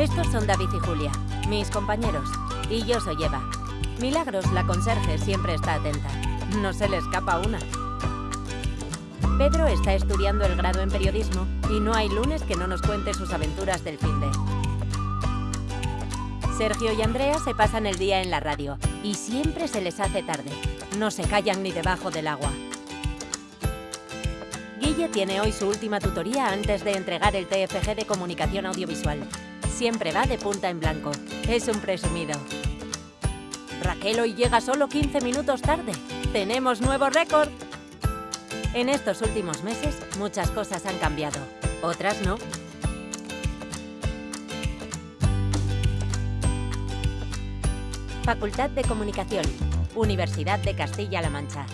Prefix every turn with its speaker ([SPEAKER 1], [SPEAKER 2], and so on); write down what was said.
[SPEAKER 1] Estos son David y Julia, mis compañeros. Y yo soy Eva. Milagros, la conserje, siempre está atenta. No se le escapa una. Pedro está estudiando el grado en periodismo y no hay lunes que no nos cuente sus aventuras del fin de. Sergio y Andrea se pasan el día en la radio y siempre se les hace tarde. No se callan ni debajo del agua. Guille tiene hoy su última tutoría antes de entregar el TFG de Comunicación Audiovisual. Siempre va de punta en blanco. Es un presumido. Raquel hoy llega solo 15 minutos tarde. ¡Tenemos nuevo récord! En estos últimos meses, muchas cosas han cambiado. Otras no. Facultad de Comunicación. Universidad de Castilla-La Mancha.